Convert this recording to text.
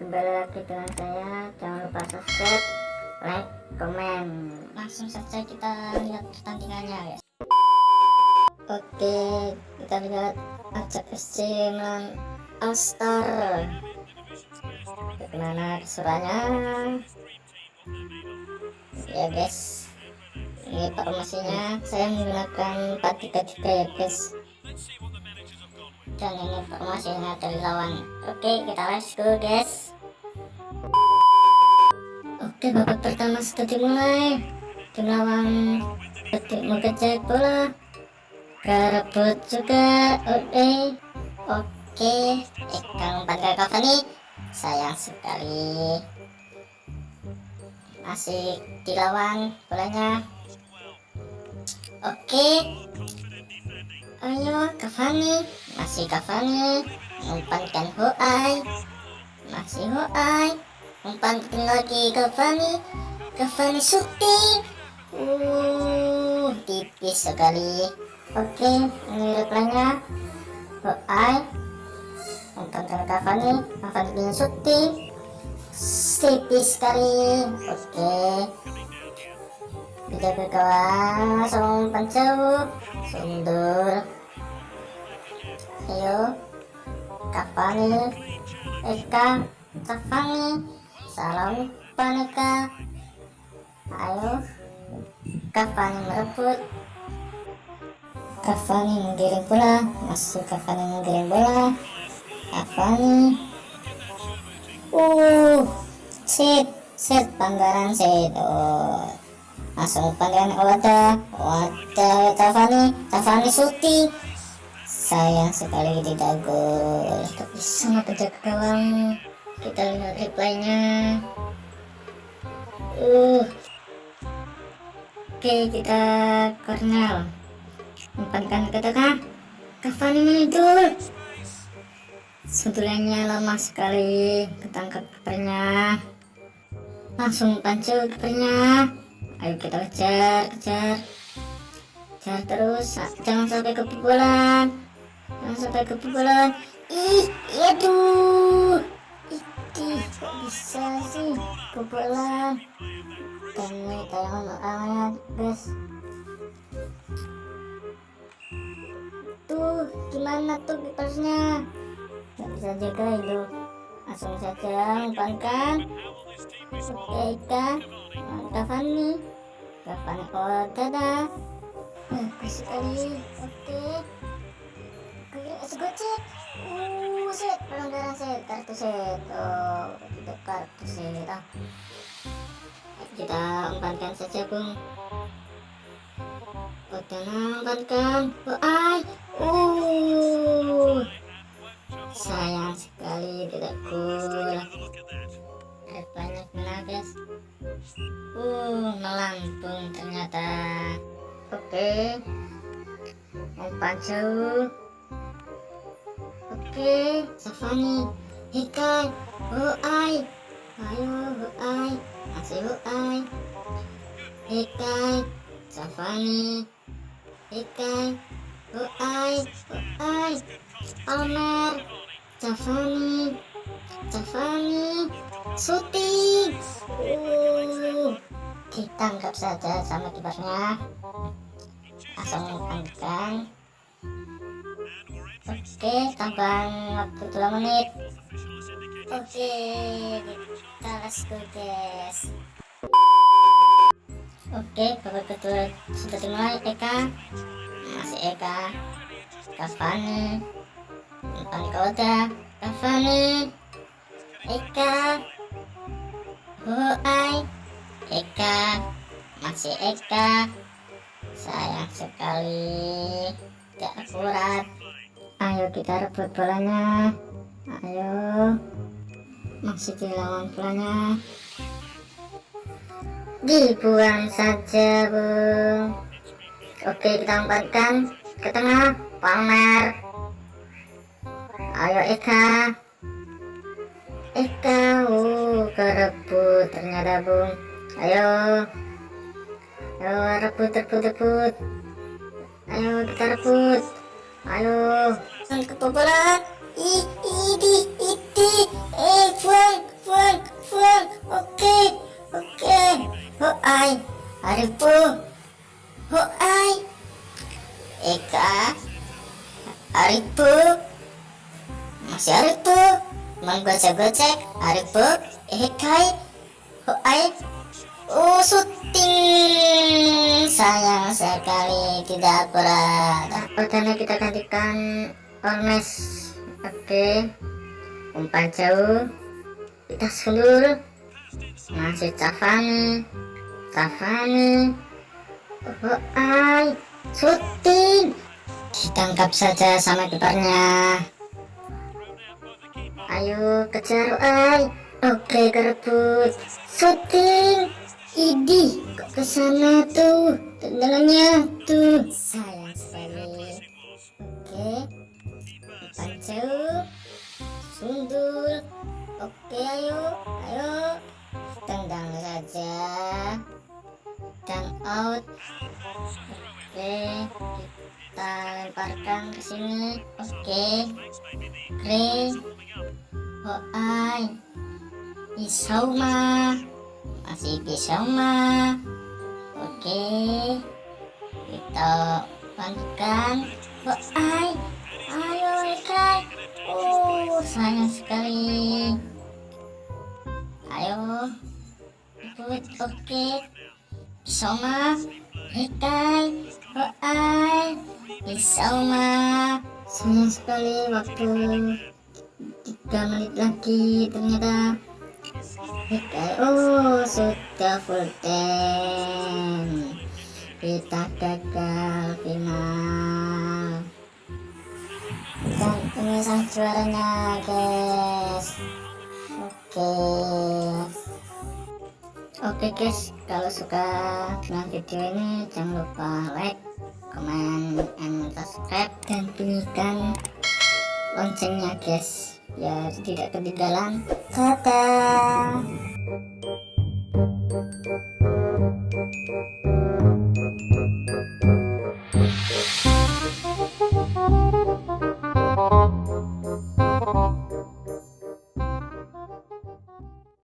kembali lagi dengan saya jangan lupa subscribe like komen. Langsung saja kita lihat pertandingannya guys oke kita lihat ajak SC melawan Alstar bagaimana keseruannya? Ya guys. Ini formasinya. Saya menggunakan 433 ya guys dan ini formasinya dari lawan. Oke kita let's go guys. Oke babak pertama sudah dimulai. Tim lawan mengejar bola. Kerebut juga. Oke. Oke Eka umpan ke Cavani sayang sekali. Masih dilawan bolanya. Oke. Ayo Cavani masih Cavani umpankan Hoai. Masih Hoai umpankan lagi Cavani Cavani shooting uh tipis sekali. Oke ini replaynya Hoai umpankan Cavani Cavani dengan shooting tipis sekali. Oke. Tidak ke kawan langsung umpan ayo Cavani Eka. Cavani salam Paneka ayo Cavani merebut? Cavani menggiring bola? Masuk Cavani menggiring bola? Cavani uh set set pelanggaran set oh. Langsung panggilan Wada Wada Cavani Cavani shooting sayang sekali tidak gol tapi sangat penjaga gawang kita lihat replaynya. Uh. Oke kita Cornel umpankan ke tengah. Cavani mengidul Sundulannya lama sekali. Ketangkap kipernya langsung pancu kipernya ayo kita kejar kejar. Kejar terus. Jangan sampai kebobolan jangan sampai kebobolan ih aduh itu kok bisa sih? Kebobolan dan tayangan amat guys. Tuh gimana tuh kipernya nggak bisa jaga itu langsung saja umpankan. Oke Eka Cavani Cavani oh dadah. Bagus sekali oke oke let's go cek uh set pelanggaran set kartu set oh tidak kartu set ah kita umpankan saja bung udah umpankan oh ay uh sayang sekali tidak ada banyak benar guys uh melambung ternyata oke umpan jauh oke Savani Hikai Huai ayo Huai masih Huai Hikai Savani Hikai Huai Huai Almer Cavani Cavani shooting uh, ditangkap saja sama kipernya langsung angkat oke tambahan waktu 2 menit. Oke kita let's go guys. Oke babak kedua sudah dimulai Eka. Masih Eka. Cavani umpan Koda Cavani Eka. Huai Eka. Masih Eka. Sayang sekali. Tidak akurat ayo kita rebut bolanya. Ayo. Masih dilawan bolanya. Dibuang saja bung oke kita umpankan ke tengah. Palmer ayo Eka. Eka uh kerebut ternyata bung ayo. Ayo rebut rebut rebut. Ayo kita rebut. Ayo kebobolan ih ini ini eh buang Fuang, fuang. Oke, oke. Oh ai, Arifu. Oh ai. Eka. Arifu. Masih Arifu. Menggocek-gocek. Arifu. Ekai. Oh ai. Oh syuting sayang sekali tidak berat. Pertama kita gantikan Ormes. Oke. Umpan jauh. Kita sundur. Masih Cavani. Cavani. Oh ai. Syuting. Ditangkap saja sama kipernya. Ayo kejar ai. Oke kerebut. Syuting. Idi, kok ke sana tuh? Tendangannya tuh. Sayang sekali. Oke. Sundul. Oke, ayo. Ayo. Tendang saja. Dan out. Oke. Kita lemparkan ke sini. Oke. Oke. Oh, ai. Isauma masih mah oke kita lanjutkan oh, sayang sekali. Ayo. Ikut oke. Bisa mah ikan oh ay bisa mah sayang sekali waktu tiga menit lagi ternyata. Oh sudah full tank kita gagal final ini sang juaranya guys. Oke. Okay. oke guys. Kalau suka dengan video ini jangan lupa like comment and subscribe. Dan bunyikan loncengnya guys. Biar tidak ketinggalan. Dadah